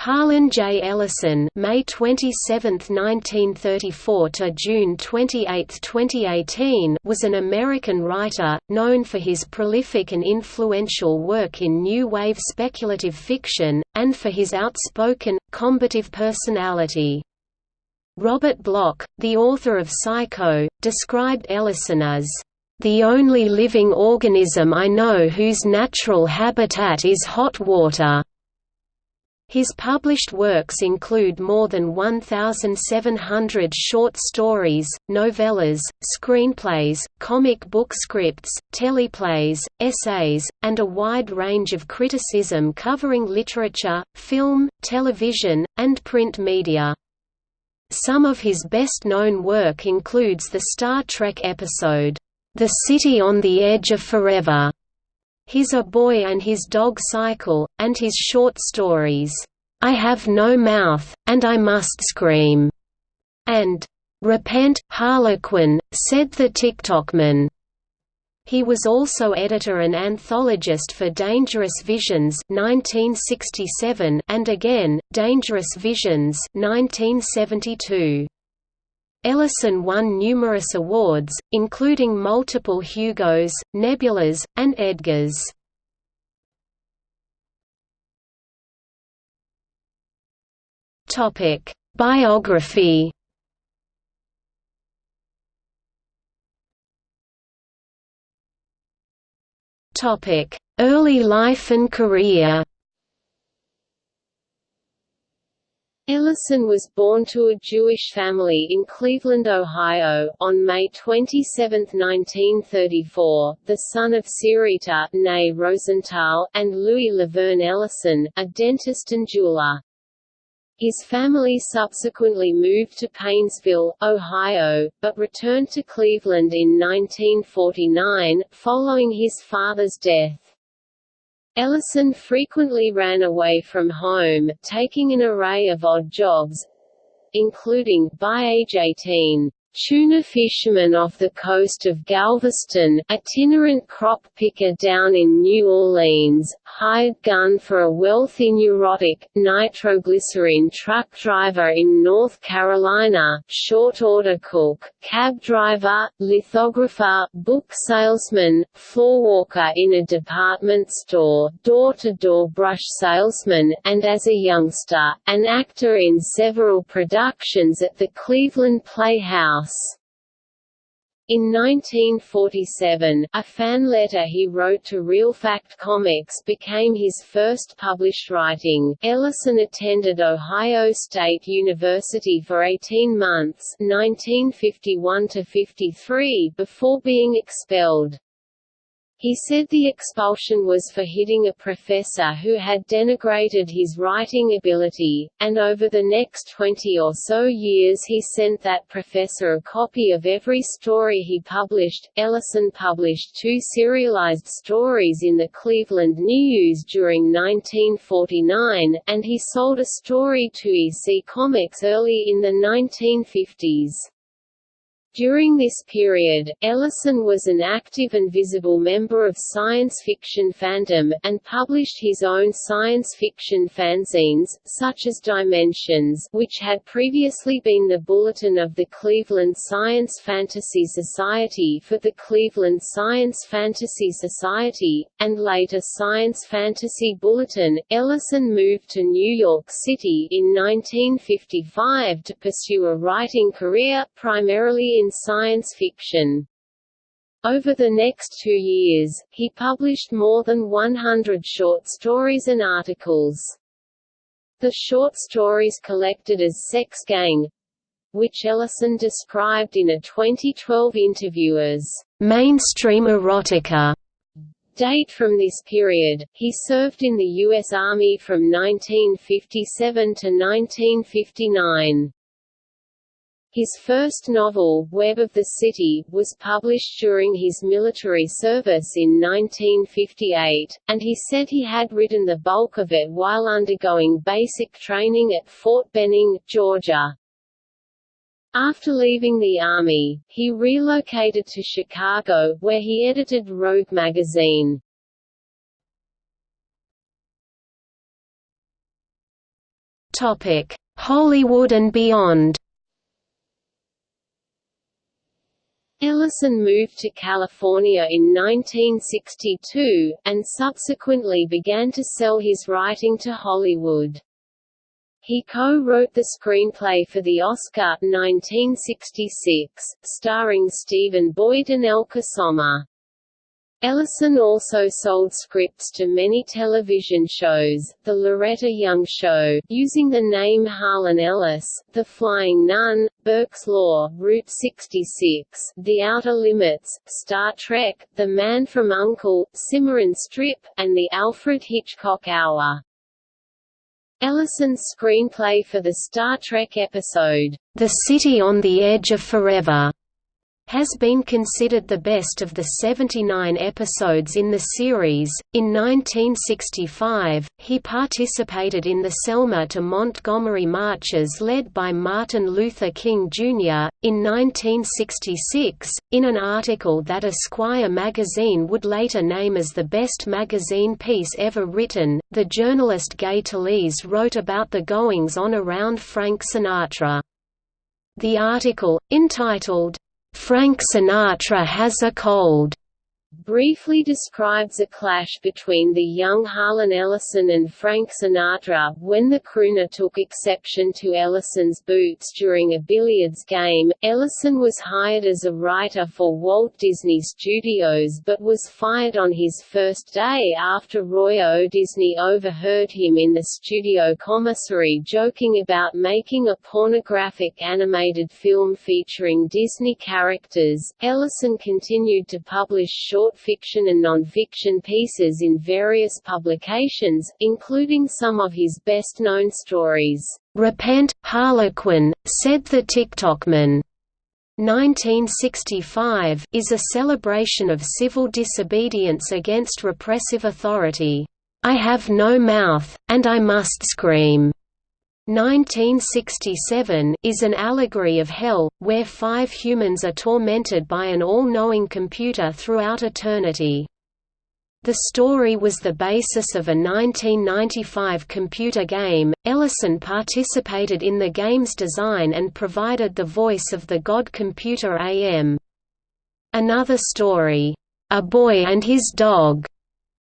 Harlan J. Ellison May 27, 1934 to June 28, 2018 was an American writer, known for his prolific and influential work in new wave speculative fiction, and for his outspoken, combative personality. Robert Bloch, the author of Psycho, described Ellison as, "...the only living organism I know whose natural habitat is hot water." His published works include more than 1,700 short stories, novellas, screenplays, comic book scripts, teleplays, essays, and a wide range of criticism covering literature, film, television, and print media. Some of his best-known work includes the Star Trek episode, "'The City on the Edge of Forever' his A Boy and His Dog Cycle, and his short stories, "'I Have No Mouth, and I Must Scream' and "'Repent, Harlequin,' said the Ticktockman. He was also editor and anthologist for Dangerous Visions 1967 and again, Dangerous Visions 1972. Ellison won numerous awards, including multiple Hugos, Nebulas, and Edgars. Topic: Biography. Topic: Early life and career. Ellison was born to a Jewish family in Cleveland, Ohio, on May 27, 1934, the son of Sarita née Rosenthal, and Louis Laverne Ellison, a dentist and jeweler. His family subsequently moved to Painesville, Ohio, but returned to Cleveland in 1949, following his father's death. Ellison frequently ran away from home, taking an array of odd jobs, including, by age 18, Tuna fisherman off the coast of Galveston, itinerant crop picker down in New Orleans, hired gun for a wealthy neurotic, nitroglycerin truck driver in North Carolina, short order cook, cab driver, lithographer, book salesman, floorwalker in a department store, door-to-door -door brush salesman, and as a youngster, an actor in several productions at the Cleveland Playhouse In 1947, a fan letter he wrote to Real Fact Comics became his first published writing. Ellison attended Ohio State University for 18 months, 1951 to 53, before being expelled. He said the expulsion was for hitting a professor who had denigrated his writing ability, and over the next 20 or so years he sent that professor a copy of every story he published. Ellison published two serialized stories in the Cleveland News during 1949, and he sold a story to EC Comics early in the 1950s. During this period, Ellison was an active and visible member of science fiction fandom, and published his own science fiction fanzines, such as Dimensions which had previously been the bulletin of the Cleveland Science Fantasy Society for the Cleveland Science Fantasy Society, and later Science Fantasy Bulletin. Ellison moved to New York City in 1955 to pursue a writing career, primarily in science fiction. Over the next two years, he published more than 100 short stories and articles. The short stories collected as Sex Gang which Ellison described in a 2012 interview as mainstream erotica. Date from this period, he served in the U.S. Army from 1957 to 1959. His first novel, Web of the City, was published during his military service in 1958, and he said he had written the bulk of it while undergoing basic training at Fort Benning, Georgia. After leaving the Army, he relocated to Chicago, where he edited Rogue magazine. Hollywood and beyond Ellison moved to California in 1962, and subsequently began to sell his writing to Hollywood. He co-wrote the screenplay for the Oscar 1966, starring Stephen Boyd and Elke Sommer. Ellison also sold scripts to many television shows, The Loretta Young Show, using the name Harlan Ellis, The Flying Nun, Burke's Law, Route 66, The Outer Limits, Star Trek, The Man from U.N.C.L.E., Cimarron Strip, and The Alfred Hitchcock Hour. Ellison's screenplay for the Star Trek episode, The City on the Edge of Forever, has been considered the best of the 79 episodes in the series. In 1965, he participated in the Selma to Montgomery marches led by Martin Luther King Jr. In 1966, in an article that Esquire magazine would later name as the best magazine piece ever written, the journalist Gay Talese wrote about the goings on around Frank Sinatra. The article, entitled, Frank Sinatra has a cold briefly describes a clash between the young Harlan Ellison and Frank Sinatra, when the crooner took exception to Ellison's boots during a billiards game. Ellison was hired as a writer for Walt Disney Studios but was fired on his first day after Roy O. Disney overheard him in the studio commissary joking about making a pornographic animated film featuring Disney characters. Ellison continued to publish short short fiction and non-fiction pieces in various publications, including some of his best-known stories. Repent, Harlequin, said the Ticktockman. 1965 is a celebration of civil disobedience against repressive authority. I have no mouth, and I must scream. 1967 is an allegory of hell, where five humans are tormented by an all-knowing computer throughout eternity. The story was the basis of a 1995 computer game. Ellison participated in the game's design and provided the voice of the god computer AM. Another story, A Boy and His Dog,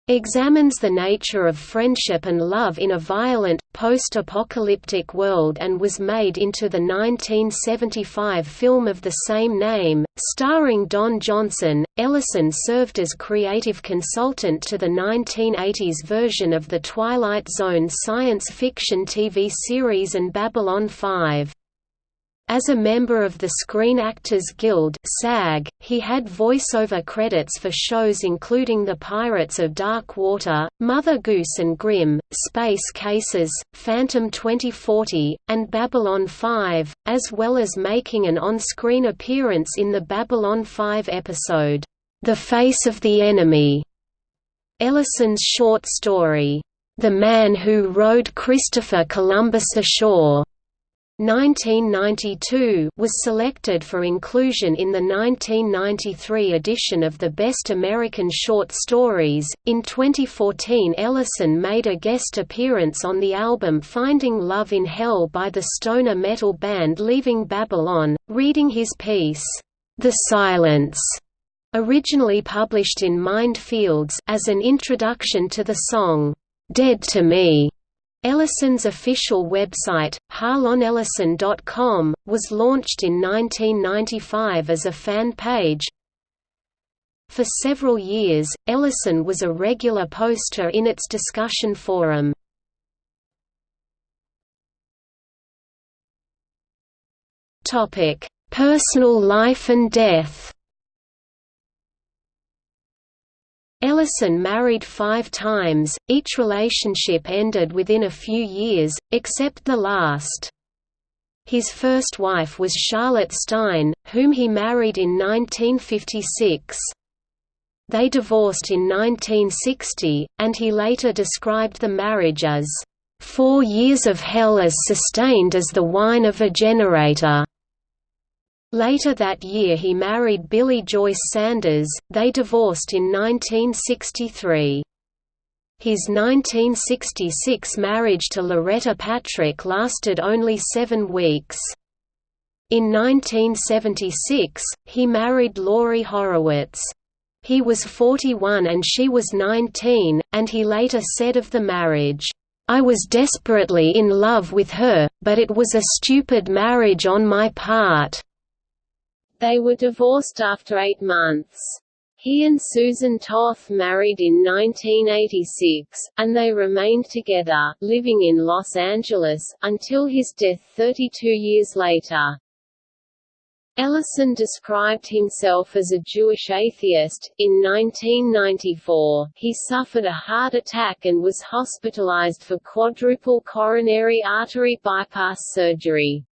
examines the nature of friendship and love in a violent, post-apocalyptic world and was made into the 1975 film of the same name, starring Don Johnson. Ellison served as creative consultant to the 1980s version of The Twilight Zone science fiction TV series and Babylon 5. As a member of the Screen Actors Guild SAG, he had voiceover credits for shows including The Pirates of Dark Water, Mother Goose and Grimm, Space Cases, Phantom 2040, and Babylon 5, as well as making an on-screen appearance in the Babylon 5 episode, The Face of the Enemy. Ellison's short story, The Man Who Rowed Christopher Columbus Ashore 1992 was selected for inclusion in the 1993 edition of the Best American Short Stories. In 2014, Ellison made a guest appearance on the album Finding Love in Hell by the stoner metal band Leaving Babylon, reading his piece, The Silence, originally published in Mind Fields as an introduction to the song, Dead to Me. Ellison's official website, harlanellison.com, was launched in 1995 as a fan page. For several years, Ellison was a regular poster in its discussion forum. Personal life and death Ellison married five times, each relationship ended within a few years, except the last. His first wife was Charlotte Stein, whom he married in 1956. They divorced in 1960, and he later described the marriage as, four years of hell as sustained as the whine of a generator." Later that year he married Billie Joyce Sanders, they divorced in 1963. His 1966 marriage to Loretta Patrick lasted only seven weeks. In 1976, he married Laurie Horowitz. He was 41 and she was 19, and he later said of the marriage, I was desperately in love with her, but it was a stupid marriage on my part. They were divorced after eight months. He and Susan Toth married in 1986, and they remained together, living in Los Angeles, until his death 32 years later. Ellison described himself as a Jewish atheist. In 1994, he suffered a heart attack and was hospitalized for quadruple coronary artery bypass surgery.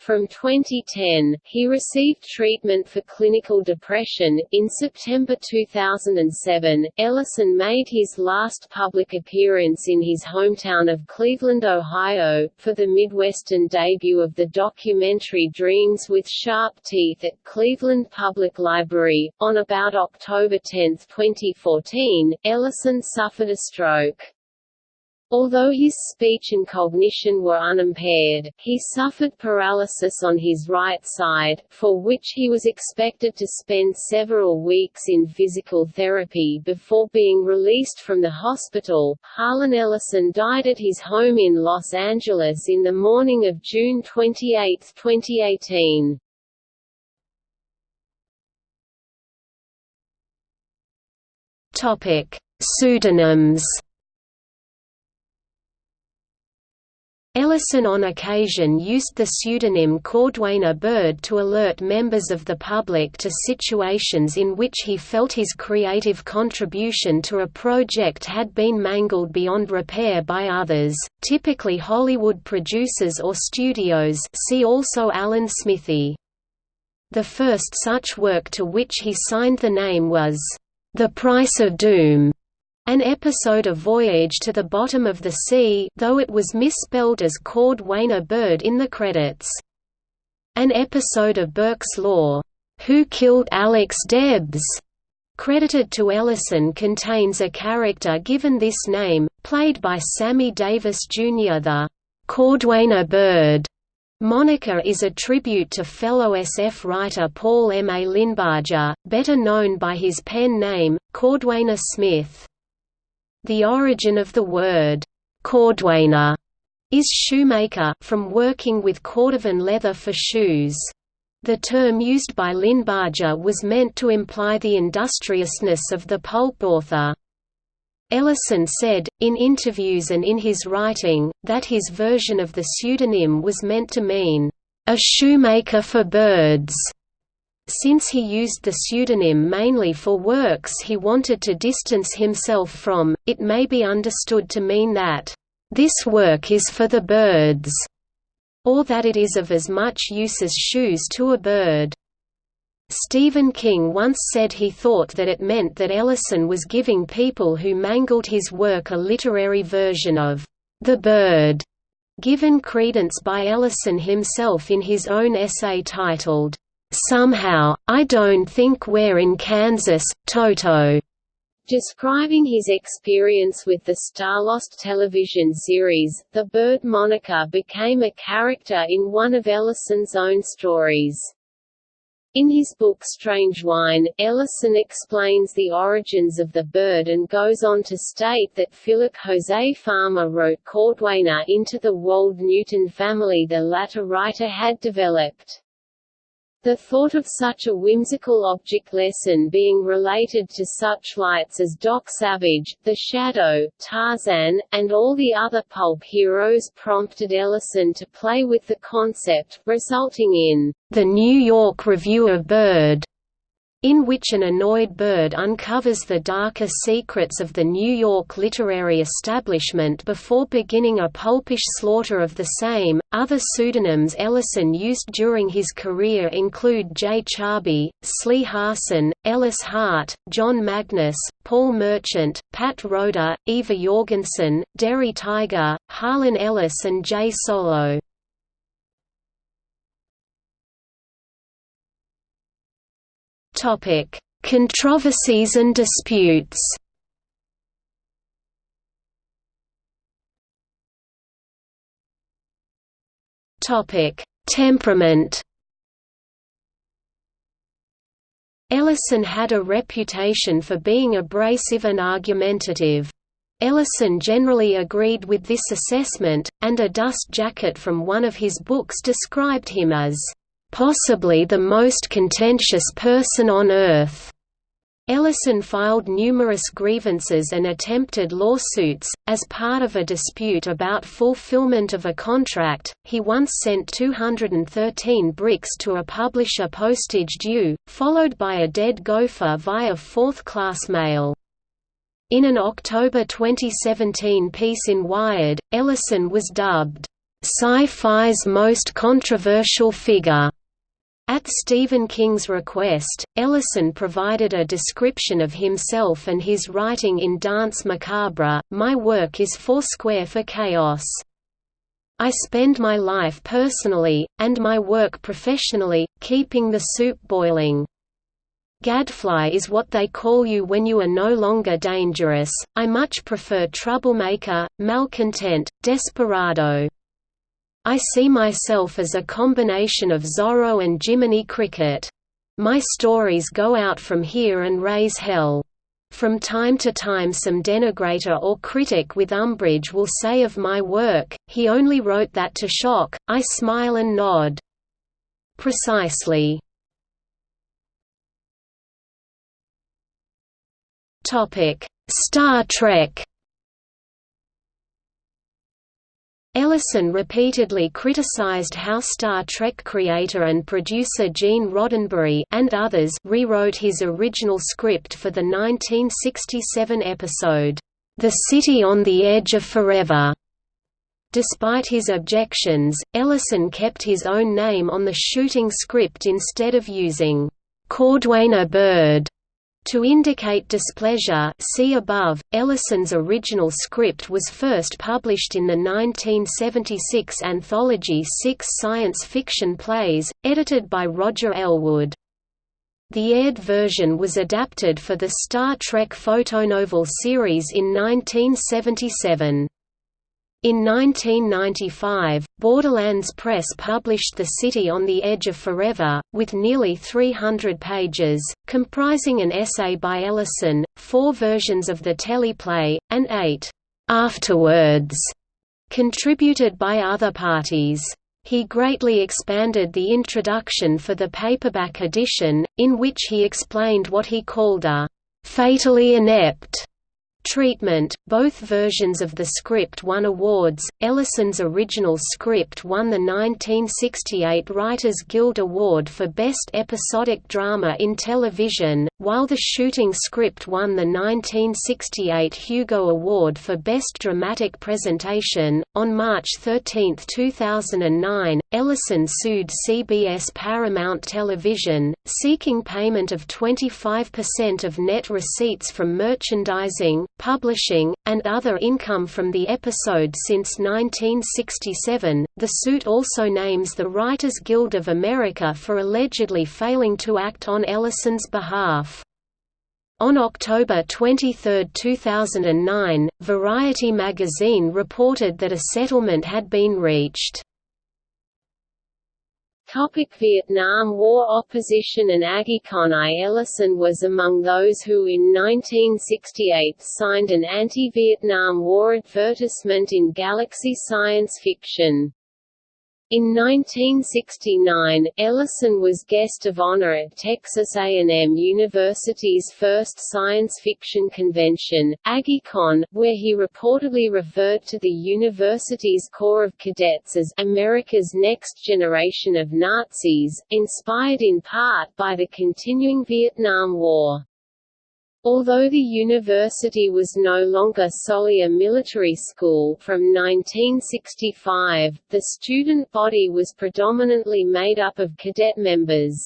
From 2010, he received treatment for clinical depression. In September 2007, Ellison made his last public appearance in his hometown of Cleveland, Ohio, for the Midwestern debut of the documentary Dreams with Sharp Teeth at Cleveland Public Library. On about October 10, 2014, Ellison suffered a stroke. Although his speech and cognition were unimpaired, he suffered paralysis on his right side, for which he was expected to spend several weeks in physical therapy before being released from the hospital. Harlan Ellison died at his home in Los Angeles in the morning of June 28, 2018. Topic: Pseudonyms Ellison on occasion used the pseudonym Cordwainer Bird to alert members of the public to situations in which he felt his creative contribution to a project had been mangled beyond repair by others, typically Hollywood producers or studios see also Alan Smithee. The first such work to which he signed the name was, "'The Price of Doom' An episode of Voyage to the Bottom of the Sea though it was misspelled as Cordwainer Byrd in the credits. An episode of Burke's Law, Who Killed Alex Debs? credited to Ellison contains a character given this name, played by Sammy Davis Jr. The Cordwainer Bird moniker is a tribute to fellow SF writer Paul M. A. Linebarger, better known by his pen name, Cordwainer Smith. The origin of the word cordwainer is shoemaker from working with cordovan leather for shoes. The term used by Linebarger was meant to imply the industriousness of the pulp author. Ellison said, in interviews and in his writing, that his version of the pseudonym was meant to mean, "...a shoemaker for birds." Since he used the pseudonym mainly for works he wanted to distance himself from, it may be understood to mean that, "...this work is for the birds", or that it is of as much use as shoes to a bird. Stephen King once said he thought that it meant that Ellison was giving people who mangled his work a literary version of the bird, given credence by Ellison himself in his own essay titled, Somehow, I don't think we're in Kansas, Toto. Describing his experience with the Starlost television series, the bird moniker became a character in one of Ellison's own stories. In his book Strange Wine, Ellison explains the origins of the bird and goes on to state that Philip Jose Farmer wrote Cordwainer into the Wold Newton family the latter writer had developed. The thought of such a whimsical object lesson being related to such lights as Doc Savage, The Shadow, Tarzan, and all the other pulp heroes prompted Ellison to play with the concept, resulting in The New York Review of Bird, in which an annoyed bird uncovers the darker secrets of the New York literary establishment before beginning a pulpish slaughter of the same. Other pseudonyms Ellison used during his career include J. Charby, Slee Harson, Ellis Hart, John Magnus, Paul Merchant, Pat Roeder, Eva Jorgensen, Derry Tiger, Harlan Ellis, and J. Solo. Topic: Controversies and disputes. Topic: Temperament. Ellison had a reputation for being abrasive and argumentative. Ellison generally agreed with this assessment, and a dust jacket from one of his books described him as "...possibly the most contentious person on earth." Ellison filed numerous grievances and attempted lawsuits. As part of a dispute about fulfillment of a contract, he once sent 213 bricks to a publisher postage due, followed by a dead gopher via fourth class mail. In an October 2017 piece in Wired, Ellison was dubbed, "...sci-fi's most controversial figure." At Stephen King's request, Ellison provided a description of himself and his writing in Danse Macabre, My work is foursquare for chaos. I spend my life personally, and my work professionally, keeping the soup boiling. Gadfly is what they call you when you are no longer dangerous, I much prefer troublemaker, malcontent, desperado. I see myself as a combination of Zorro and Jiminy Cricket. My stories go out from here and raise hell. From time to time some denigrator or critic with umbrage will say of my work, he only wrote that to shock, I smile and nod. Precisely. Star Trek. Ellison repeatedly criticized how Star Trek creator and producer Gene Roddenberry and others rewrote his original script for the 1967 episode, The City on the Edge of Forever. Despite his objections, Ellison kept his own name on the shooting script instead of using Cordwainer Bird to indicate displeasure see above, Ellison's original script was first published in the 1976 anthology Six Science Fiction Plays, edited by Roger Elwood. The aired version was adapted for the Star Trek photonovel series in 1977. In 1995, Borderlands Press published The City on the Edge of Forever, with nearly 300 pages, comprising an essay by Ellison, four versions of the teleplay, and eight «afterwords» contributed by other parties. He greatly expanded the introduction for the paperback edition, in which he explained what he called a «fatally inept» Treatment Both versions of the script won awards. Ellison's original script won the 1968 Writers Guild Award for Best Episodic Drama in Television, while the shooting script won the 1968 Hugo Award for Best Dramatic Presentation. On March 13, 2009, Ellison sued CBS Paramount Television, seeking payment of 25% of net receipts from merchandising, publishing, and other income from the episode since 1967. The suit also names the Writers Guild of America for allegedly failing to act on Ellison's behalf. On October 23, 2009, Variety magazine reported that a settlement had been reached. Topic Vietnam War opposition and AggieCon I. Ellison was among those who in 1968 signed an anti-Vietnam War advertisement in Galaxy Science Fiction. In 1969, Ellison was guest of honor at Texas A&M University's first science fiction convention, AggieCon, where he reportedly referred to the university's Corps of Cadets as America's next generation of Nazis, inspired in part by the continuing Vietnam War. Although the university was no longer solely a military school from 1965, the student body was predominantly made up of cadet members.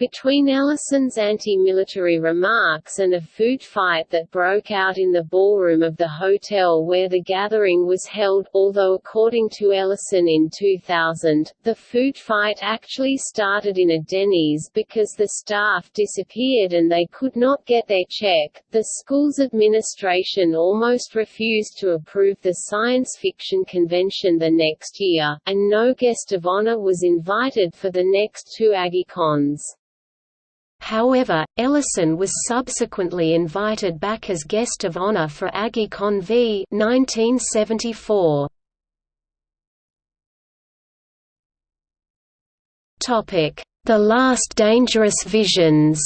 Between Ellison's anti-military remarks and a food fight that broke out in the ballroom of the hotel where the gathering was held, although according to Ellison in 2000, the food fight actually started in a Denny's because the staff disappeared and they could not get their check, the school's administration almost refused to approve the science fiction convention the next year, and no guest of honor was invited for the next two AggieCons. However, Ellison was subsequently invited back as guest of honor for AggieCon v 1974. The Last Dangerous Visions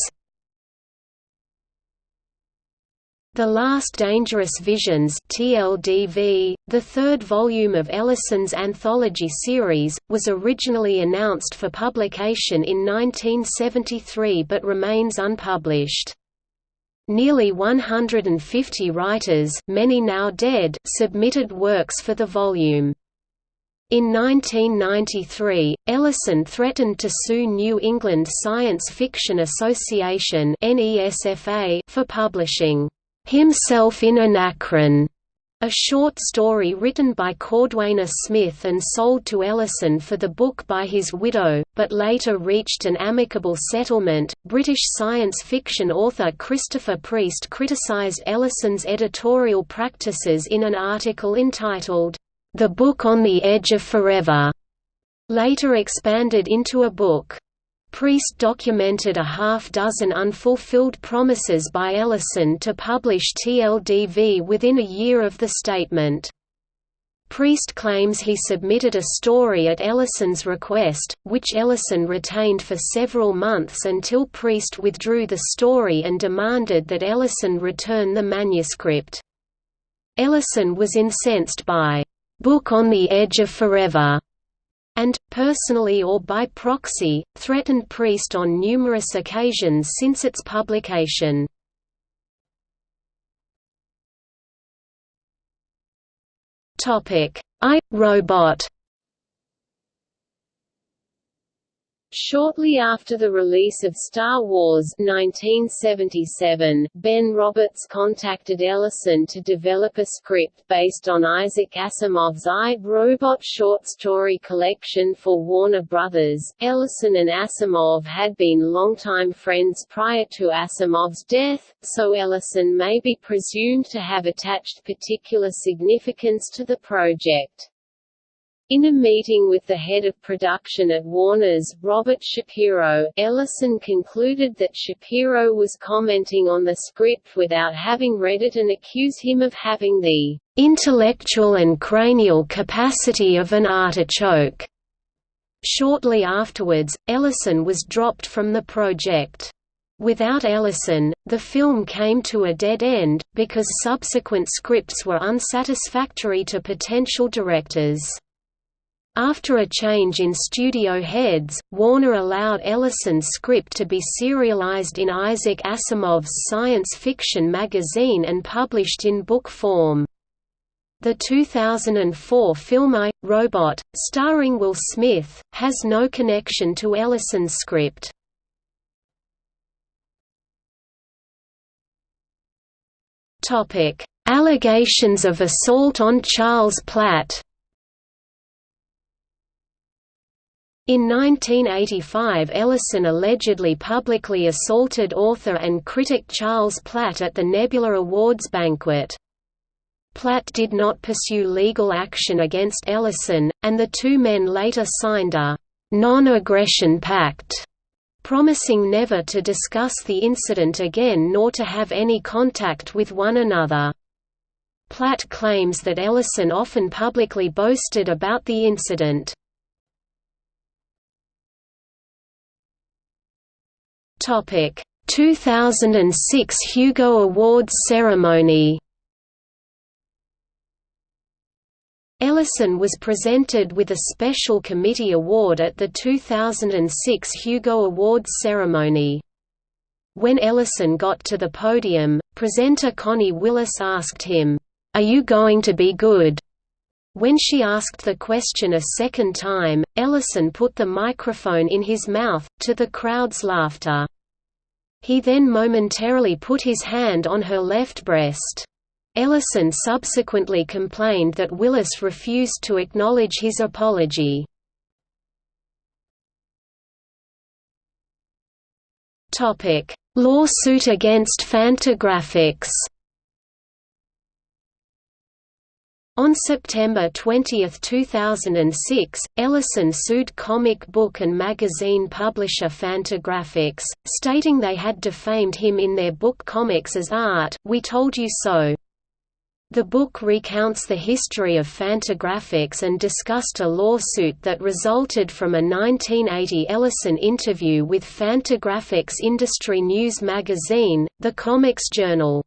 The Last Dangerous Visions TLDV, the third volume of Ellison's anthology series, was originally announced for publication in 1973 but remains unpublished. Nearly 150 writers many now dead submitted works for the volume. In 1993, Ellison threatened to sue New England Science Fiction Association for publishing Himself in Anachron, a short story written by Cordwainer Smith and sold to Ellison for the book by his widow, but later reached an amicable settlement. British science fiction author Christopher Priest criticized Ellison's editorial practices in an article entitled, The Book on the Edge of Forever, later expanded into a book. Priest documented a half-dozen unfulfilled promises by Ellison to publish TLDV within a year of the statement. Priest claims he submitted a story at Ellison's request, which Ellison retained for several months until Priest withdrew the story and demanded that Ellison return the manuscript. Ellison was incensed by, "'Book on the Edge of Forever' and, personally or by proxy, threatened Priest on numerous occasions since its publication. I, Robot Shortly after the release of Star Wars 1977, Ben Roberts contacted Ellison to develop a script based on Isaac Asimov's I, Robot short story collection for Warner Brothers. Ellison and Asimov had been longtime friends prior to Asimov's death, so Ellison may be presumed to have attached particular significance to the project. In a meeting with the head of production at Warner's, Robert Shapiro, Ellison concluded that Shapiro was commenting on the script without having read it and accused him of having the "...intellectual and cranial capacity of an artichoke." Shortly afterwards, Ellison was dropped from the project. Without Ellison, the film came to a dead end, because subsequent scripts were unsatisfactory to potential directors. After a change in studio heads, Warner allowed Ellison's script to be serialized in Isaac Asimov's science fiction magazine and published in book form. The 2004 film I, Robot, starring Will Smith, has no connection to Ellison's script. Allegations of assault on Charles Platt In 1985 Ellison allegedly publicly assaulted author and critic Charles Platt at the Nebula Awards banquet. Platt did not pursue legal action against Ellison, and the two men later signed a «non-aggression pact», promising never to discuss the incident again nor to have any contact with one another. Platt claims that Ellison often publicly boasted about the incident. Topic: 2006 Hugo Awards ceremony. Ellison was presented with a Special Committee Award at the 2006 Hugo Awards ceremony. When Ellison got to the podium, presenter Connie Willis asked him, "'Are you going to be good?' When she asked the question a second time, Ellison put the microphone in his mouth, to the crowd's laughter. He then momentarily put his hand on her left breast. Ellison subsequently complained that Willis refused to acknowledge his apology. Lawsuit against Fantagraphics On September 20, 2006, Ellison sued comic book and magazine publisher Fantagraphics, stating they had defamed him in their book Comics as Art, We Told You So. The book recounts the history of Fantagraphics and discussed a lawsuit that resulted from a 1980 Ellison interview with Fantagraphics industry news magazine, The Comics Journal.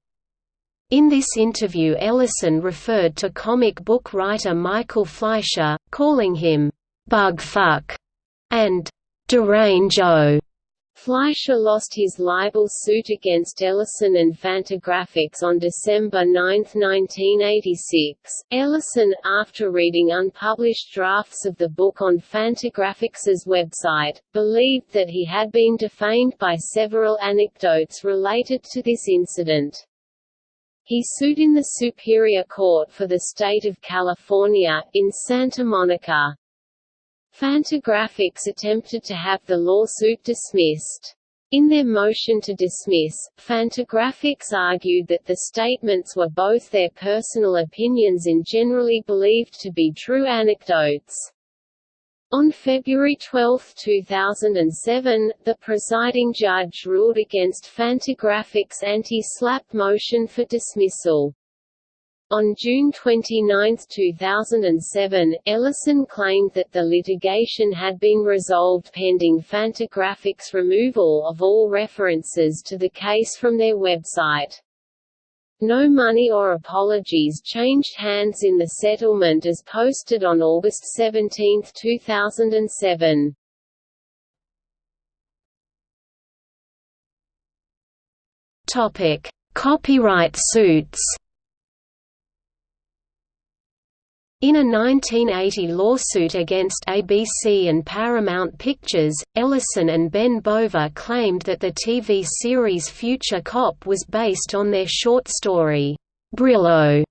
In this interview Ellison referred to comic book writer Michael Fleisher, calling him, "'Bugfuck' and "'Derange-o'. Fleisher lost his libel suit against Ellison and Fantagraphics on December 9, 1986. Ellison, after reading unpublished drafts of the book on Fantagraphics's website, believed that he had been defamed by several anecdotes related to this incident. He sued in the Superior Court for the State of California, in Santa Monica. Fantagraphics attempted to have the lawsuit dismissed. In their motion to dismiss, Fantagraphics argued that the statements were both their personal opinions and generally believed to be true anecdotes. On February 12, 2007, the presiding judge ruled against Fantagraphics' anti-SLAPP motion for dismissal. On June 29, 2007, Ellison claimed that the litigation had been resolved pending Fantagraphics' removal of all references to the case from their website. No money or apologies changed hands in the settlement as posted on August 17, 2007. Topic: Copyright suits. In a 1980 lawsuit against ABC and Paramount Pictures, Ellison and Ben Bova claimed that the TV series Future Cop was based on their short story, Brillo.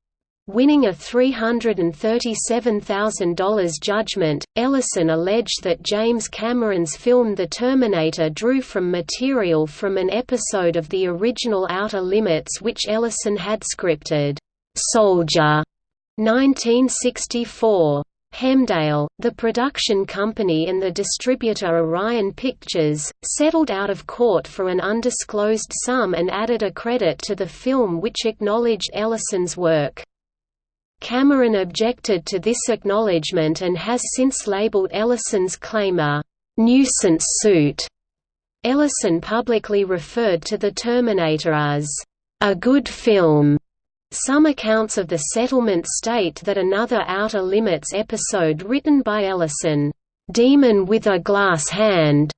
Winning a $337,000 judgment, Ellison alleged that James Cameron's film The Terminator drew from material from an episode of the original Outer Limits which Ellison had scripted, Soldier 1964. Hemdale, the production company and the distributor Orion Pictures, settled out of court for an undisclosed sum and added a credit to the film which acknowledged Ellison's work. Cameron objected to this acknowledgement and has since labeled Ellison's claim a «nuisance suit». Ellison publicly referred to The Terminator as «a good film» Some accounts of the settlement state that another Outer Limits episode written by Ellison, "'Demon with a Glass Hand'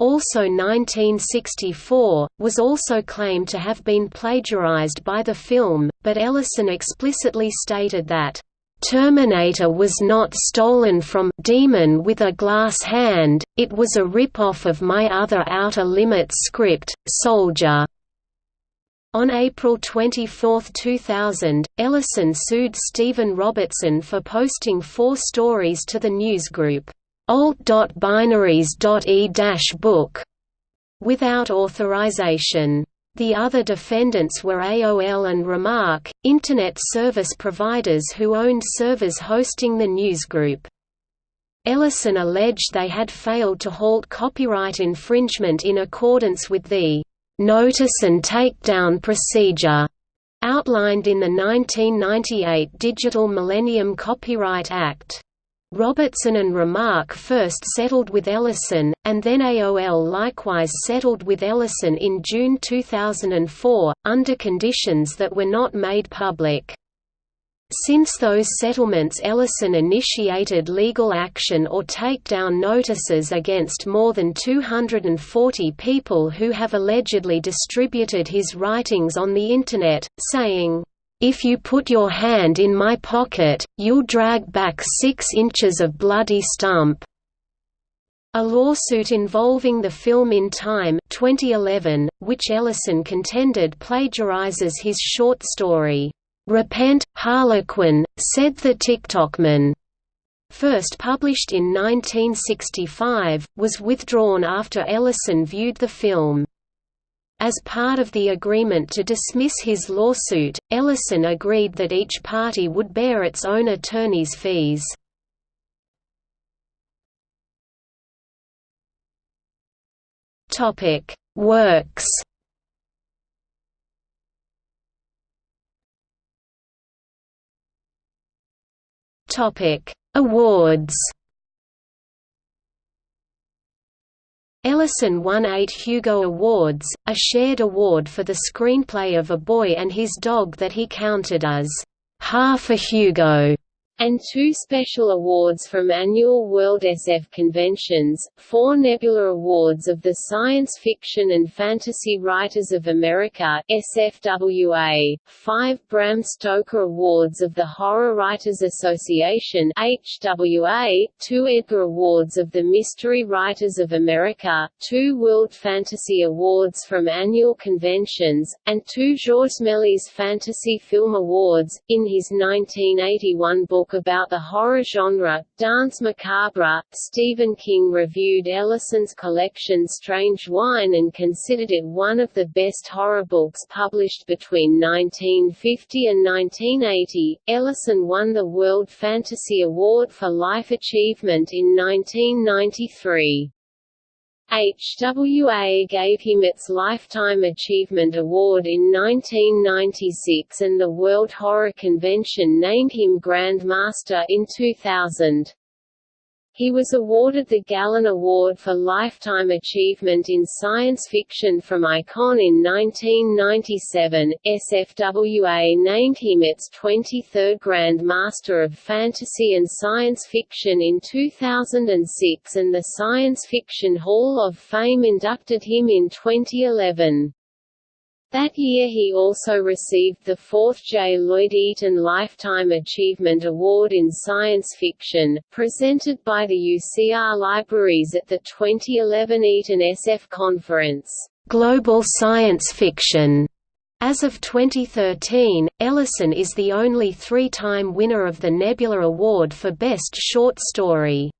also 1964, was also claimed to have been plagiarized by the film, but Ellison explicitly stated that, "'Terminator was not stolen from Demon with a Glass Hand, it was a rip-off of my other Outer Limits script, Soldier' On April 24, 2000, Ellison sued Stephen Robertson for posting four stories to the newsgroup, alt.binaries.e-book, without authorization. The other defendants were AOL and RemarQ, Internet service providers who owned servers hosting the newsgroup. Ellison alleged they had failed to halt copyright infringement in accordance with the notice and takedown procedure outlined in the 1998 Digital Millennium Copyright Act. Robertson and RemarQ first settled with Ellison, and then AOL likewise settled with Ellison in June 2004, under conditions that were not made public. Since those settlements Ellison initiated legal action or takedown notices against more than 240 people who have allegedly distributed his writings on the Internet, saying, "'If you put your hand in my pocket, you'll drag back six inches of bloody stump.'" A lawsuit involving the film In Time 2011, which Ellison contended plagiarizes his short story, "'Repent, Harlequin,' said the Ticktockman." First published in 1965, was withdrawn after Ellison viewed the film. As part of the agreement to dismiss his lawsuit, Ellison agreed that each party would bear its own attorney's fees. Works. Awards. Ellison won eight Hugo Awards, a shared award for the screenplay of A Boy and His Dog that he counted as half a Hugo and two special awards from annual World SF conventions, four Nebula Awards of the Science Fiction and Fantasy Writers of America SFWA, five Bram Stoker Awards of the Horror Writers Association HWA, two Edgar Awards of the Mystery Writers of America, two World Fantasy Awards from annual conventions, and two Georges Méliès Fantasy Film Awards. In his 1981 book about the horror genre, Danse Macabre, Stephen King reviewed Ellison's collection Strange Wine and considered it one of the best horror books published between 1950 and 1980. Ellison won the World Fantasy Award for Life Achievement in 1993. HWA gave him its Lifetime Achievement Award in 1996 and the World Horror Convention named him Grand Master in 2000. He was awarded the Gallun Award for Lifetime Achievement in Science Fiction from Icon in 1997. SFWA named him its 23rd Grand Master of Fantasy and Science Fiction in 2006 and the Science Fiction Hall of Fame inducted him in 2011. That year he also received the fourth J. Lloyd Eaton Lifetime Achievement Award in Science Fiction, presented by the UCR Libraries at the 2011 Eaton SF Conference, Global Science Fiction. As of 2013, Ellison is the only three-time winner of the Nebula Award for Best Short Story.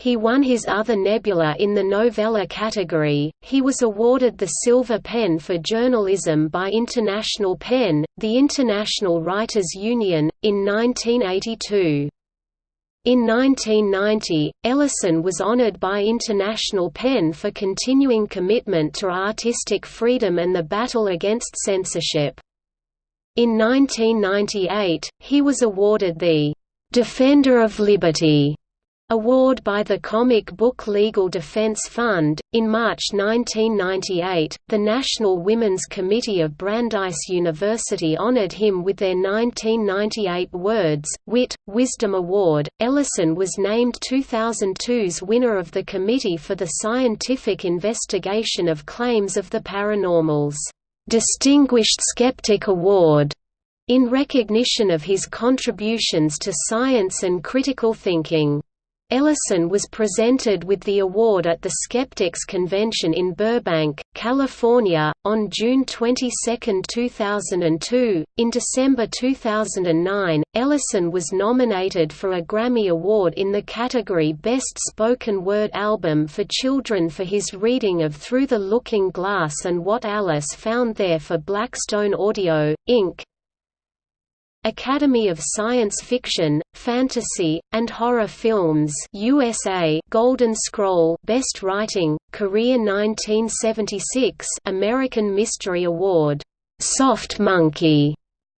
He won his other Nebula in the novella category. He was awarded the Silver Pen for journalism by International Pen, the International Writers Union, in 1982. In 1990, Ellison was honored by International Pen for continuing commitment to artistic freedom and the battle against censorship. In 1998, he was awarded the Defender of Liberty Award by the Comic Book Legal Defense Fund. In March 1998, the National Women's Committee of Brandeis University honored him with their 1998 Words, Wit, Wisdom Award. Ellison was named 2002's winner of the Committee for the Scientific Investigation of Claims of the Paranormal's Distinguished Skeptic Award in recognition of his contributions to science and critical thinking. Ellison was presented with the award at the Skeptics Convention in Burbank, California, on June 22, 2002. In December 2009, Ellison was nominated for a Grammy Award in the category Best Spoken Word Album for Children for his reading of Through the Looking Glass and What Alice Found There for Blackstone Audio, Inc. Academy of Science Fiction, Fantasy, and Horror Films USA Golden Scroll Best Writing, Korea 1976 American Mystery Award, Soft Monkey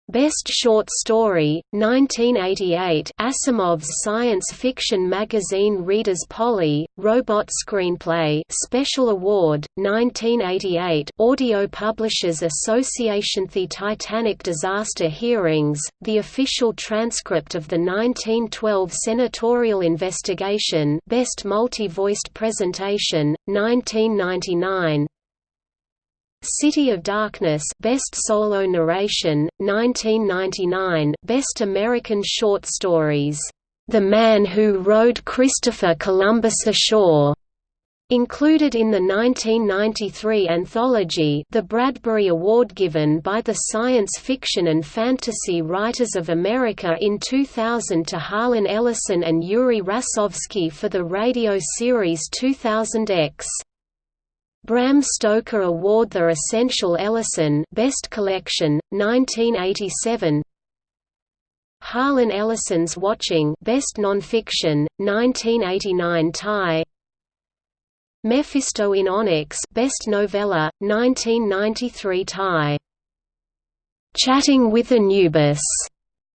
Best Short Story, 1988 Asimov's science fiction magazine Reader's Poll, I, Robot Screenplay Special Award, 1988 Audio Publishers Association The Titanic Disaster Hearings, the official transcript of the 1912 senatorial investigation Best Multi-Voiced Presentation, 1999 City of Darkness Best Solo Narration, 1999 Best American Short Stories, "'The Man Who Rowed Christopher Columbus Ashore' Included in the 1993 anthology the Bradbury Award given by the Science Fiction and Fantasy Writers of America in 2000 to Harlan Ellison and Yuri Rasovsky for the radio series 2000X. Bram Stoker Award The Essential Ellison Best Collection, 1987 Harlan Ellison's Watching Best Nonfiction, 1989 tie Mephisto in Onyx Best Novella, 1993 tie Chatting with Anubis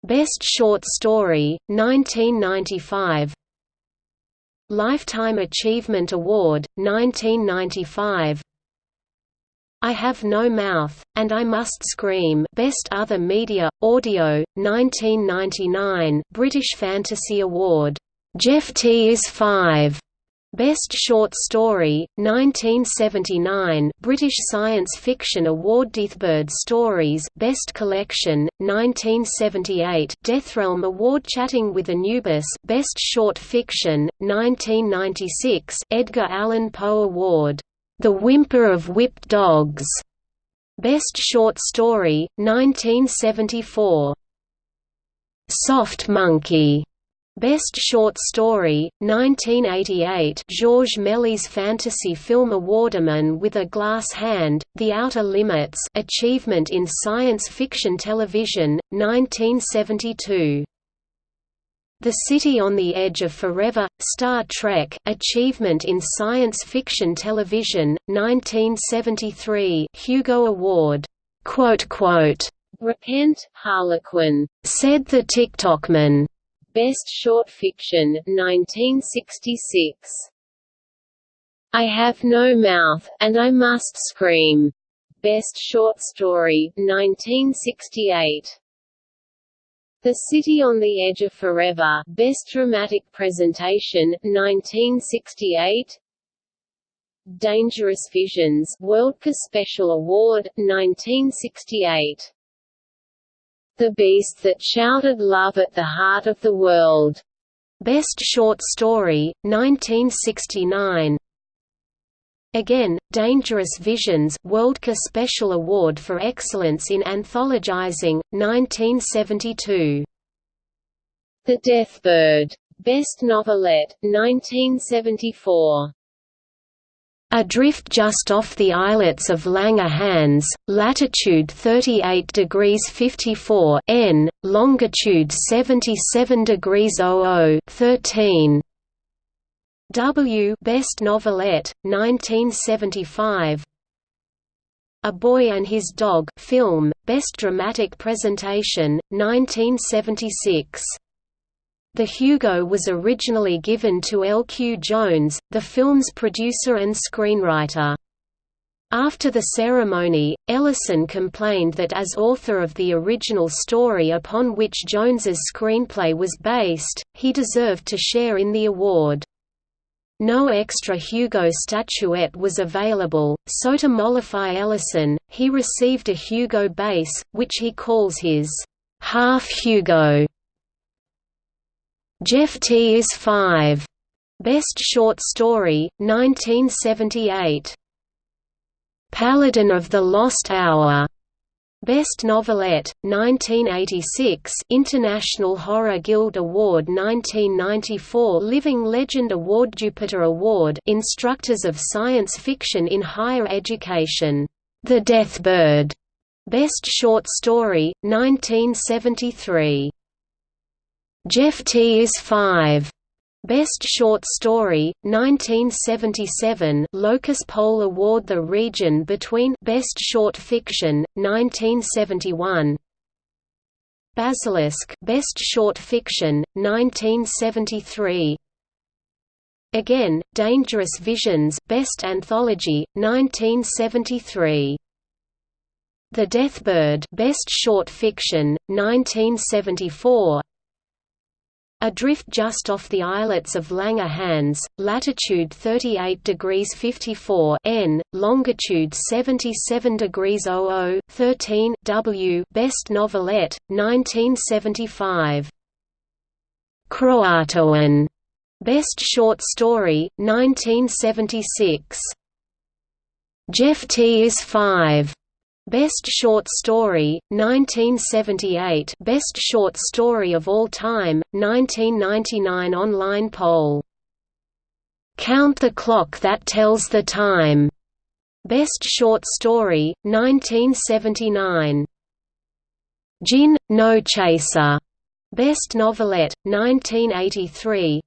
Best Short Story, 1995 Lifetime Achievement Award, 1995 I Have No Mouth, and I Must Scream Best Other Media, Audio, 1999 British Fantasy Award. Jeffty is 5. Best Short Story, 1979 British Science Fiction Award Deathbird Stories Best Collection, 1978 Deathrealm Award Chatting with Anubis Best Short Fiction, 1996 Edgar Allan Poe Award, The Whimper of Whipped Dogs. Best Short Story, 1974 Soft Monkey Best Short Story, 1988 Georges Méliès Fantasy Film Award Demon with a Glass Hand, The Outer Limits Achievement in Science Fiction Television, 1972 The City on the Edge of Forever, Star Trek Achievement in Science Fiction Television, 1973 Hugo Award. Repent, Harlequin, said the Ticktockman. Best Short Fiction, 1966. I Have No Mouth, and I Must Scream. Best Short Story, 1968. The City on the Edge of Forever, Best Dramatic Presentation, 1968. Dangerous Visions, Worldcon Special Award, 1968. The Beast That Shouted Love at the Heart of the World. Best Short Story, 1969. Again, Dangerous Visions Worldcon Special Award for Excellence in Anthologizing, 1972. The Deathbird. Best Novelette, 1974. Adrift just off the islets of Langerhans, latitude 38 degrees 54 N, longitude 77 degrees 00 13. W Best Novelette, 1975 A Boy and His Dog film, Best Dramatic Presentation, 1976 the Hugo was originally given to L. Q. Jones, the film's producer and screenwriter. After the ceremony, Ellison complained that as author of the original story upon which Jones's screenplay was based, he deserved to share in the award. No extra Hugo statuette was available, so to mollify Ellison, he received a Hugo base, which he calls his half Hugo. Jeffty is 5. Best Short Story, 1978. Paladin of the Lost Hour. Best Novelette, 1986 International Horror Guild Award 1994 Living Legend Award Jupiter Award Instructors of Science Fiction in Higher Education. The Deathbird. Best Short Story, 1973. Jeffty is 5. Best Short Story, 1977 Locus Poll Award The region between Best Short Fiction, 1971 Basilisk Best Short Fiction, 1973 Again, Dangerous Visions Best Anthology, 1973 The Deathbird Best Short Fiction, 1974 Adrift just off the islets of Langerhans, latitude 38 degrees 54 N, longitude 77 degrees 00 13 W. Best novelette, 1975. Croatoan. Best short story, 1976. Jeffty is 5. Best Short Story, 1978 Best Short Story of All Time, 1999 online poll. Count the Clock That Tells the Time. Best Short Story, 1979. Djinn, No Chaser. Best Novelette, 1983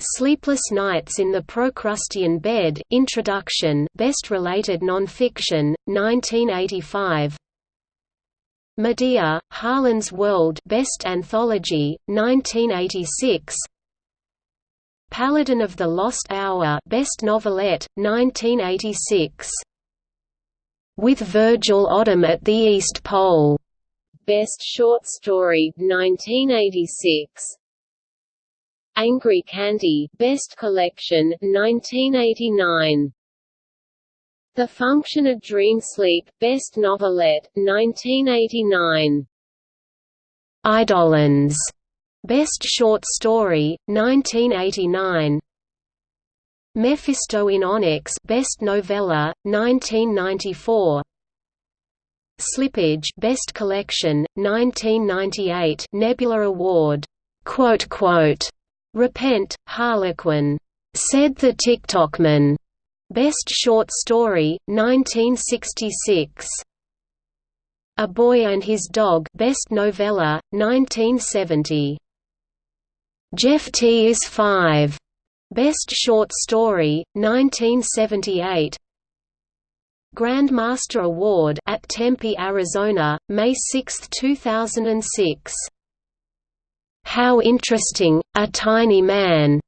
Sleepless Nights in the Procrustean Bed Introduction Best Related Nonfiction, 1985 Medea, Harlan's World Best Anthology, 1986 Paladin of the Lost Hour Best Novelette, 1986 With Virgil Odom at the East Pole Best Short Story, 1986 Angry Candy Best Collection, 1989. The Function of Dream Sleep Best Novelette, 1989. Eidolons, Best Short Story, 1989. Mephisto in Onyx Best Novella, 1994. Slippage Best Collection, 1998 Nebula Award. Quote, quote, Repent, Harlequin. Said the Ticktockman. Best Short Story, 1966. A Boy and His Dog Best Novella, 1970. Jeffty is 5. Best Short Story, 1978. Grandmaster Award at Tempe, Arizona, May 6, 2006. How Interesting, A Tiny Man.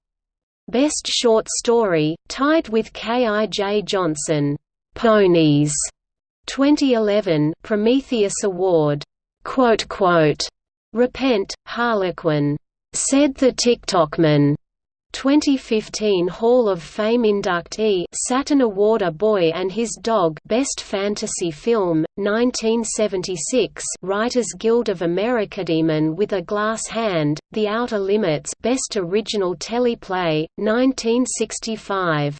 Best Short Story, tied with K. I. J. Johnson. Ponies. 2011 Prometheus Award. Quote, quote, Repent, Harlequin. Said the Ticktockman. 2015 Hall of Fame inductee Saturn Award A Boy and His Dog Best Fantasy Film, 1976 Writers Guild of America Demon with a Glass Hand, The Outer Limits Best Original Teleplay, 1965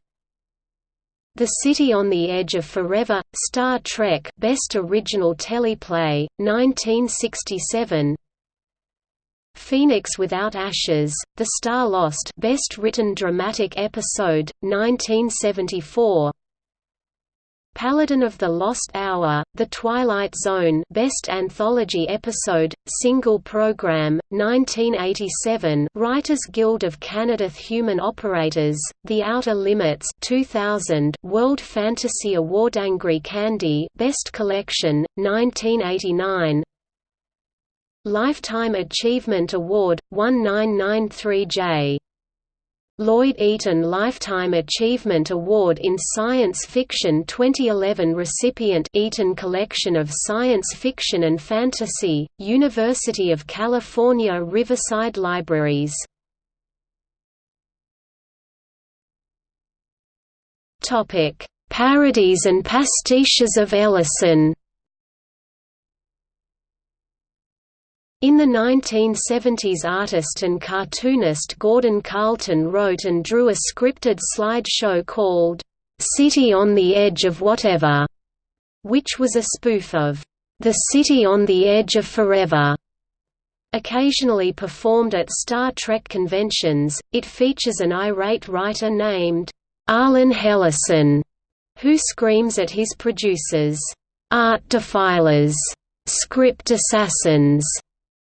The City on the Edge of Forever, Star Trek Best Original Teleplay, 1967 Phoenix Without Ashes, The Starlost Best Written Dramatic Episode, 1974 Paladin of the Lost Hour, The Twilight Zone Best Anthology Episode, Single Program, 1987 Writers Guild of Canada Human Operators, The Outer Limits 2000 World Fantasy Award Angry Candy Best Collection, 1989 Lifetime Achievement Award, 1993J. Lloyd Eaton Lifetime Achievement Award in Science Fiction 2011 recipient Eaton Collection of Science Fiction and Fantasy, University of California Riverside Libraries Parodies and pastiches of Ellison In the 1970s artist and cartoonist Gordon Carleton wrote and drew a scripted slideshow called, "'City on the Edge of Whatever", which was a spoof of, "'The City on the Edge of Forever". Occasionally performed at Star Trek conventions, it features an irate writer named, Arlen Hellison, who screams at his producers, "'Art defilers! Script assassins!'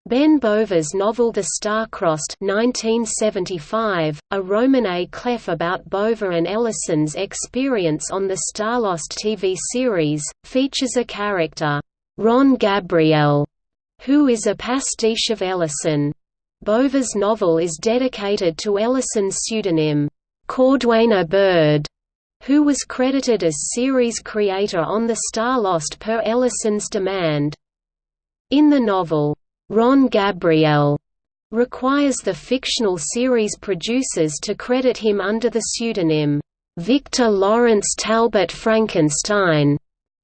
Ben Bova's novel The Star-Crossed 1975, a Roman à Clef about Bova and Ellison's experience on the Starlost TV series, features a character, Ron Gabriel, who is a pastiche of Ellison. Bova's novel is dedicated to Ellison's pseudonym, Cordwainer Bird, who was credited as series creator on The Starlost per Ellison's demand. In the novel, Ron Gabriel requires the fictional series producers to credit him under the pseudonym, Victor Lawrence Talbot Frankenstein.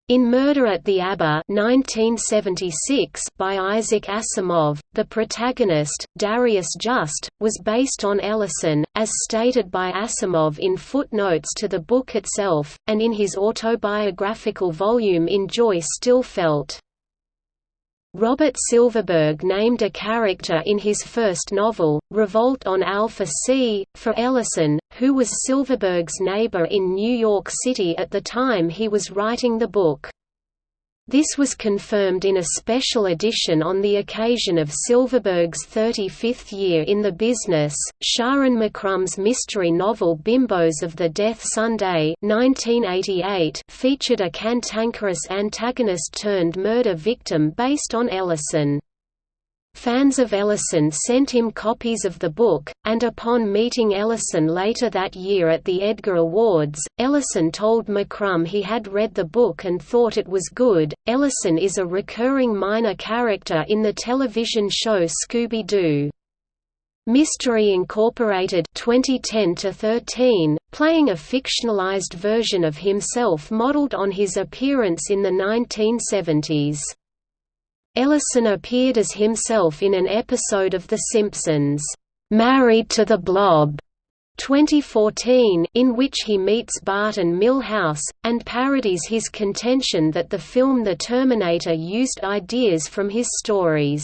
In Murder at the ABA 1976 by Isaac Asimov, the protagonist, Darius Just, was based on Ellison, as stated by Asimov in footnotes to the book itself, and in his autobiographical volume In Joy Still Felt. Robert Silverberg named a character in his first novel, Revolt on Alpha C, for Ellison, who was Silverberg's neighbor in New York City at the time he was writing the book. This was confirmed in a special edition on the occasion of Silverberg's 35th year in the business. Sharyn McCrumb's mystery novel Bimbos of the Death Sunday (1988) featured a cantankerous antagonist turned murder victim based on Ellison. Fans of Ellison sent him copies of the book, and upon meeting Ellison later that year at the Edgar Awards, Ellison told McCrumb he had read the book and thought it was good. Ellison is a recurring minor character in the television show Scooby-Doo. Mystery Incorporated 2010 13, playing a fictionalized version of himself modeled on his appearance in the 1970s. Ellison appeared as himself in an episode of The Simpsons, "'Married to the Blob' 2014 in which he meets Bart and Milhouse, and parodies his contention that the film The Terminator used ideas from his stories.